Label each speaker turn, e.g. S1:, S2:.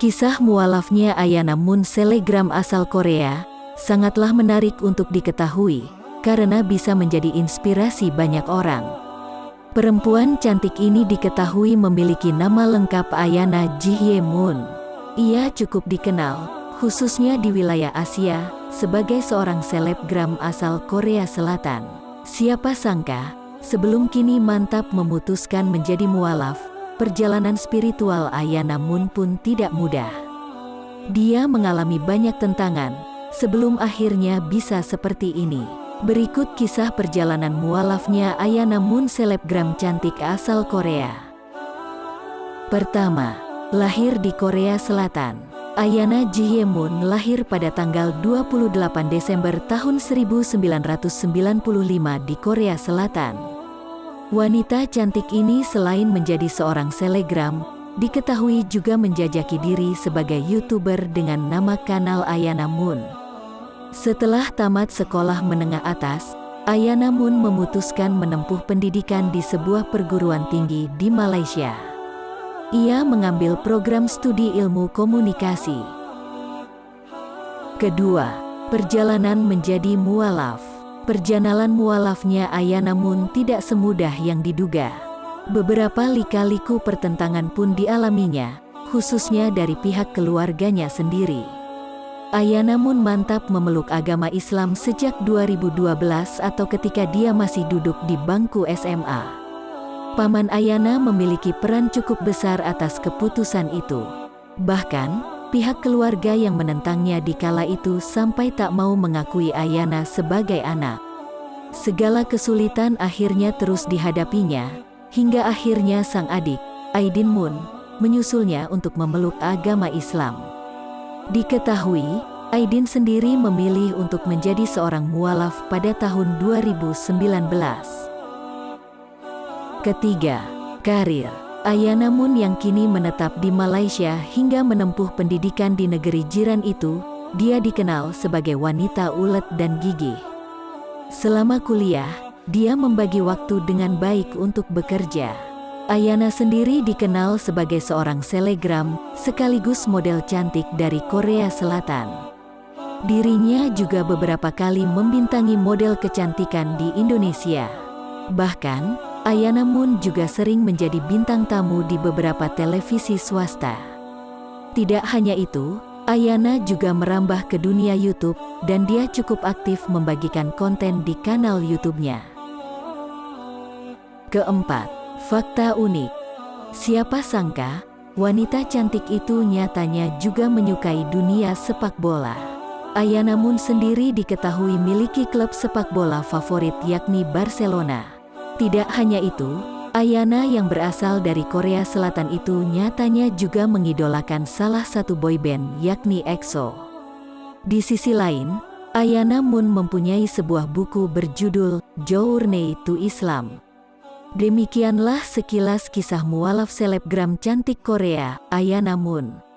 S1: Kisah mualafnya Ayana Moon selegram asal Korea, sangatlah menarik untuk diketahui, karena bisa menjadi inspirasi banyak orang. Perempuan cantik ini diketahui memiliki nama lengkap Ayana Jihye Moon. Ia cukup dikenal, khususnya di wilayah Asia, sebagai seorang selebgram asal Korea Selatan. Siapa sangka, sebelum kini mantap memutuskan menjadi mualaf, perjalanan spiritual Ayana Moon pun tidak mudah. Dia mengalami banyak tentangan, sebelum akhirnya bisa seperti ini. Berikut kisah perjalanan mualafnya Ayana Moon selebgram cantik asal Korea. Pertama, lahir di Korea Selatan. Ayana Jihye Moon lahir pada tanggal 28 Desember tahun 1995 di Korea Selatan. Wanita cantik ini selain menjadi seorang selegram, diketahui juga menjajaki diri sebagai YouTuber dengan nama kanal Ayana Moon. Setelah tamat sekolah menengah atas, Ayana Moon memutuskan menempuh pendidikan di sebuah perguruan tinggi di Malaysia. Ia mengambil program studi ilmu komunikasi. Kedua, perjalanan menjadi mualaf. Perjalanan mualafnya Ayana namun tidak semudah yang diduga. Beberapa lika-liku pertentangan pun dialaminya, khususnya dari pihak keluarganya sendiri. Ayana namun mantap memeluk agama Islam sejak 2012 atau ketika dia masih duduk di bangku SMA. Paman Ayana memiliki peran cukup besar atas keputusan itu. Bahkan, Pihak keluarga yang menentangnya di kala itu sampai tak mau mengakui Ayana sebagai anak. Segala kesulitan akhirnya terus dihadapinya, hingga akhirnya sang adik, Aidin Moon, menyusulnya untuk memeluk agama Islam. Diketahui, Aidin sendiri memilih untuk menjadi seorang mualaf pada tahun 2019. Ketiga, karir. Ayana Moon yang kini menetap di Malaysia hingga menempuh pendidikan di negeri jiran itu, dia dikenal sebagai wanita ulet dan gigih. Selama kuliah, dia membagi waktu dengan baik untuk bekerja. Ayana sendiri dikenal sebagai seorang selegram, sekaligus model cantik dari Korea Selatan. Dirinya juga beberapa kali membintangi model kecantikan di Indonesia. Bahkan, Ayana Moon juga sering menjadi bintang tamu di beberapa televisi swasta. Tidak hanya itu, Ayana juga merambah ke dunia YouTube, dan dia cukup aktif membagikan konten di kanal YouTube-nya. Keempat, fakta unik. Siapa sangka, wanita cantik itu nyatanya juga menyukai dunia sepak bola. Ayana Moon sendiri diketahui miliki klub sepak bola favorit yakni Barcelona. Tidak hanya itu, Ayana yang berasal dari Korea Selatan itu nyatanya juga mengidolakan salah satu boyband yakni EXO. Di sisi lain, Ayana Moon mempunyai sebuah buku berjudul Journey to Islam. Demikianlah sekilas kisah mualaf selebgram cantik Korea, Ayana Moon.